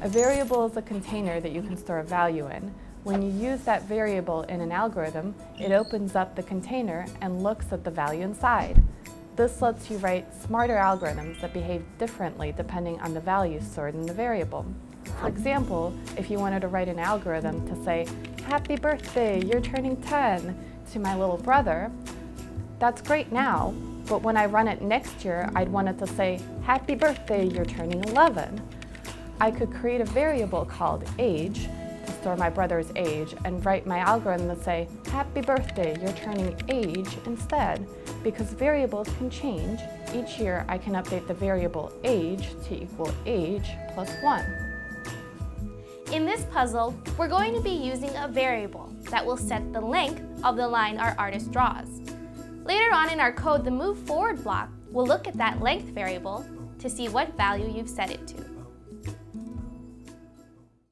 A variable is a container that you can store a value in. When you use that variable in an algorithm, it opens up the container and looks at the value inside. This lets you write smarter algorithms that behave differently depending on the value stored in the variable. For example, if you wanted to write an algorithm to say, Happy birthday, you're turning 10, to my little brother, that's great now, but when I run it next year, I'd want it to say, Happy birthday, you're turning 11. I could create a variable called age to store my brother's age and write my algorithm to say, Happy birthday, you're turning age instead. Because variables can change, each year I can update the variable age to equal age plus 1. In this puzzle, we're going to be using a variable that will set the length of the line our artist draws. Later on in our code, the move forward block will look at that length variable to see what value you've set it to.